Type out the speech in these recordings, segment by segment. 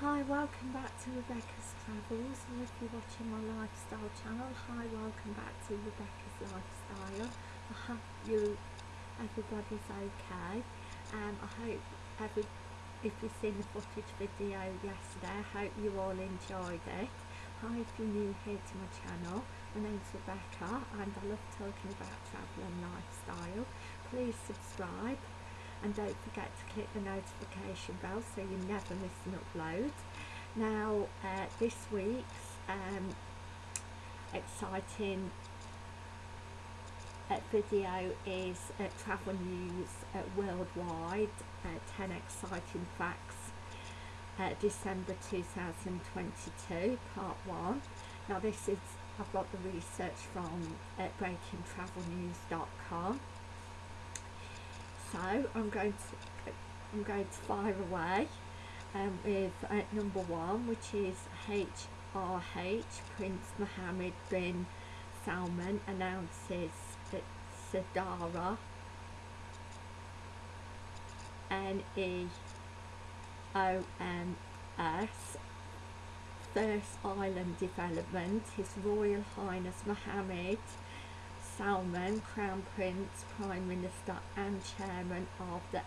Hi, welcome back to Rebecca's Travels, and if you're watching my lifestyle channel, hi, welcome back to Rebecca's Lifestyle. I hope you, everybody's okay. Um, I hope every, if you've seen the footage video yesterday, I hope you all enjoyed it. Hi, if you're new here to my channel, my name's Rebecca, and I love talking about travel and lifestyle. Please subscribe and don't forget to click the notification bell so you never miss an upload. Now uh, this week's um, exciting uh, video is uh, travel news uh, worldwide uh, 10 exciting facts uh, December 2022 part 1 now this is I've got the research from breakingtravelnews.com so I'm going to I'm going to fire away um, with uh, number one which is HRH Prince Mohammed bin Salman announces that Sadara N-E-O-M-S First Island Development His Royal Highness Mohammed Salman, Crown Prince, Prime Minister and Chairman of the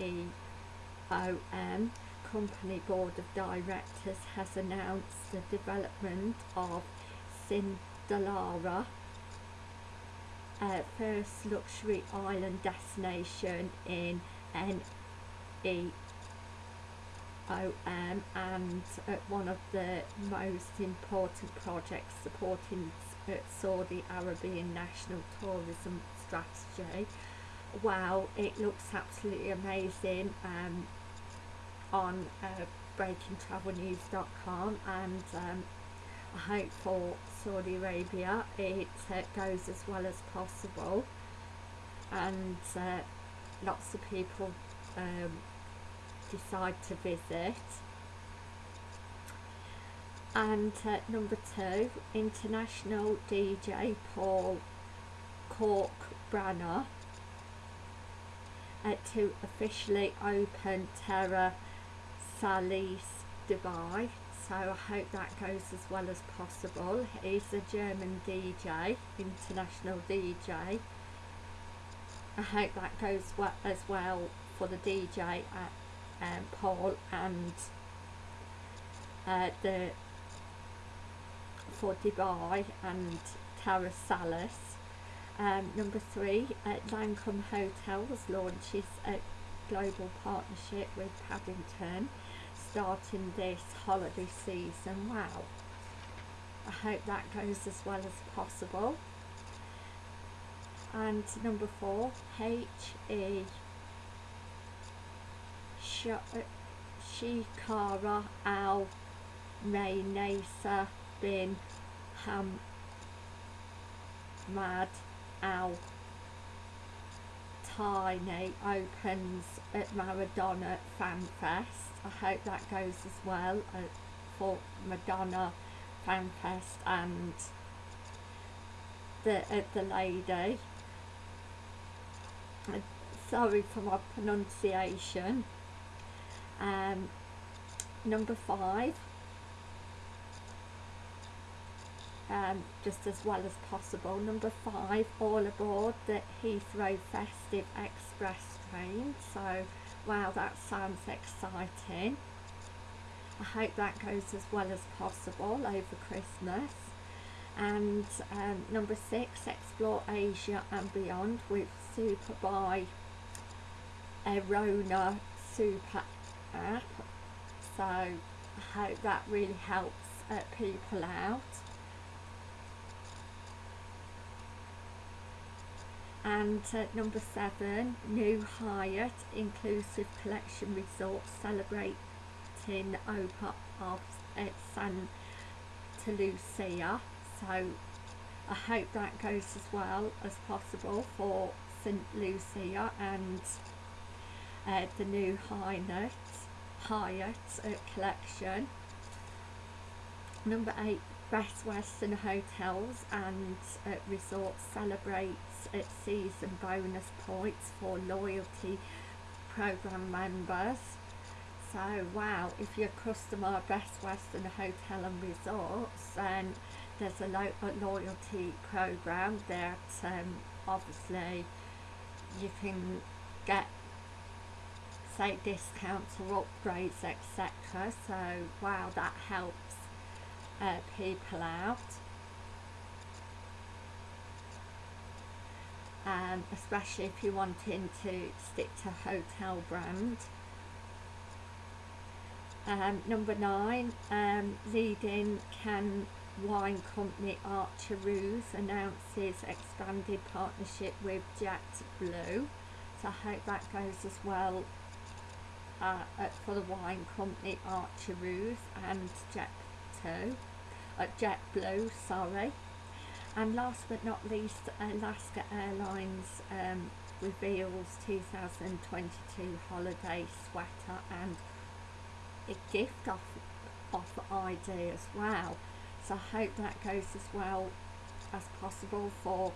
NEOM Company Board of Directors has announced the development of Sindalara, uh, first luxury island destination in NEOM and one of the most important projects supporting Saudi Arabian National Tourism Strategy. Wow, it looks absolutely amazing um, on uh, breakingtravelnews.com and um, I hope for Saudi Arabia it uh, goes as well as possible and uh, lots of people um, decide to visit and uh, number two international DJ Paul Cork Branner uh, to officially open Terra Solis Dubai. So I hope that goes as well as possible. He's a German DJ international DJ I hope that goes well as well for the DJ at um, Paul and uh, the for Dubai and Terra Solis. Um, number three, uh, Langham Hotels launches a global partnership with Paddington starting this holiday season. Wow. I hope that goes as well as possible. And number four, H.E. Shikara Al Maynasa bin Hamad Al Tiny opens at Maradona Fan Fest. I hope that goes as well uh, for Madonna Fan Fest and the uh, the lady. Uh, sorry for my pronunciation. Um, number five um, just as well as possible. Number five, all aboard the Heathrow Festive Express train. So, wow, that sounds exciting. I hope that goes as well as possible over Christmas. And um, number six, explore Asia and beyond with Super by Arona Super app. So I hope that really helps uh, people out. And uh, number seven new Hyatt inclusive collection resort celebrating Opa of uh, Santa Lucia. So I hope that goes as well as possible for St Lucia and uh, the new Hyatt Hyatt uh, collection. Number eight Best Western Hotels and uh, Resorts celebrates sees some bonus points for loyalty program members. So wow, if you're a customer of Best Western Hotel and Resorts, then there's a, lo- a loyalty program that um, obviously you can get say discounts or upgrades etc so wow that helps uh, people out um, especially if you're wanting to stick to hotel brand um, number nine um, leading can wine company Archer Archeroos announces expanded partnership with JetBlue so I hope that goes as well uh, for the wine company Archer Archeroos and Jet2, uh, JetBlue, sorry. And last but not least, Alaska Airlines um, reveals 2022 holiday sweater and a gift off, off ID as well. So I hope that goes as well as possible for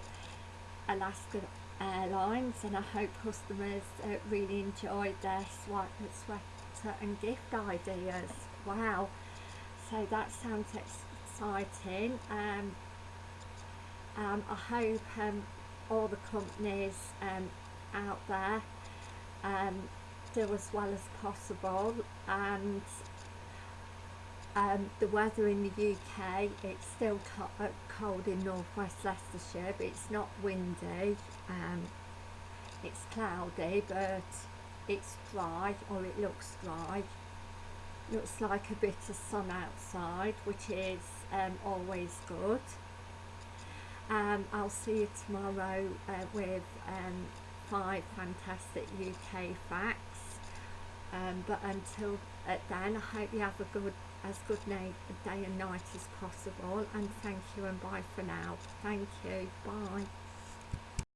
Alaska Airlines and I hope customers uh, really enjoyed their sweater and gift ideas. Wow, so that sounds exciting. Um, um, I hope um, all the companies um, out there um, do as well as possible and um, the weather in the UK, it's still uh, cold in northwest Leicestershire, but it's not windy. Um, it's cloudy, but it's dry, or it looks dry. Looks like a bit of sun outside, which is always good. Um, I'll see you tomorrow uh, with um, five fantastic UK facts. Um, but until uh, then, I hope you have a good as good day and night as possible and thank you and bye for now. Thank you. Bye.